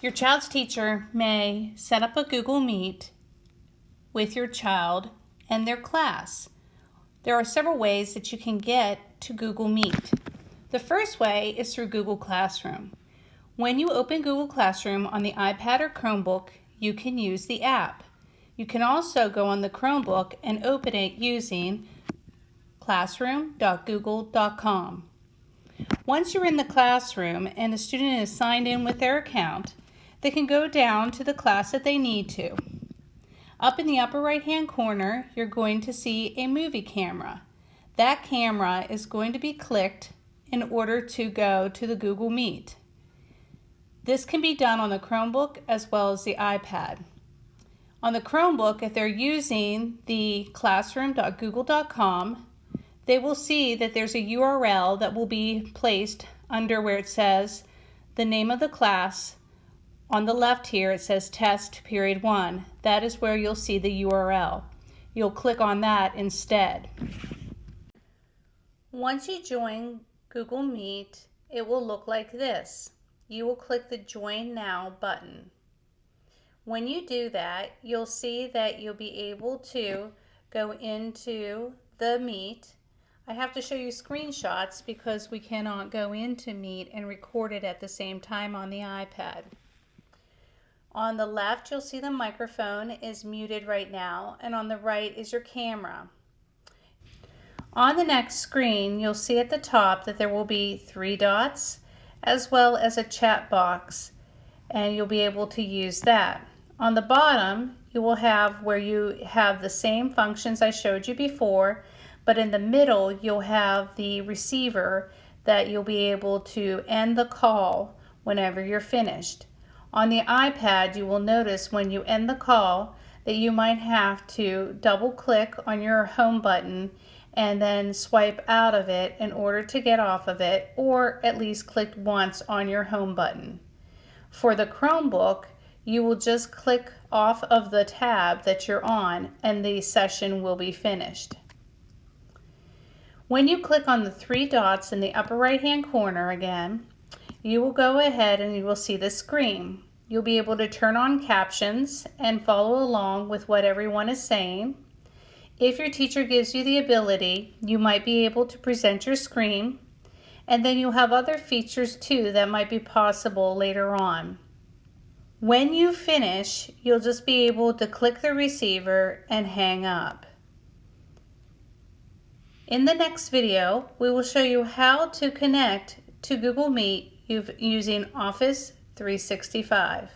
Your child's teacher may set up a Google Meet with your child and their class. There are several ways that you can get to Google Meet. The first way is through Google Classroom. When you open Google Classroom on the iPad or Chromebook, you can use the app. You can also go on the Chromebook and open it using classroom.google.com. Once you're in the classroom and a student is signed in with their account, they can go down to the class that they need to. Up in the upper right hand corner, you're going to see a movie camera. That camera is going to be clicked in order to go to the Google Meet. This can be done on the Chromebook as well as the iPad. On the Chromebook, if they're using the classroom.google.com, they will see that there's a URL that will be placed under where it says the name of the class, on the left here, it says test period one. That is where you'll see the URL. You'll click on that instead. Once you join Google Meet, it will look like this. You will click the Join Now button. When you do that, you'll see that you'll be able to go into the Meet. I have to show you screenshots because we cannot go into Meet and record it at the same time on the iPad. On the left, you'll see the microphone is muted right now, and on the right is your camera. On the next screen, you'll see at the top that there will be three dots, as well as a chat box, and you'll be able to use that. On the bottom, you will have where you have the same functions I showed you before, but in the middle, you'll have the receiver that you'll be able to end the call whenever you're finished. On the iPad, you will notice when you end the call that you might have to double click on your home button and then swipe out of it in order to get off of it or at least click once on your home button. For the Chromebook, you will just click off of the tab that you're on and the session will be finished. When you click on the three dots in the upper right hand corner again, you will go ahead and you will see the screen. You'll be able to turn on captions and follow along with what everyone is saying. If your teacher gives you the ability, you might be able to present your screen and then you'll have other features too that might be possible later on. When you finish, you'll just be able to click the receiver and hang up. In the next video, we will show you how to connect to Google Meet using Office 365.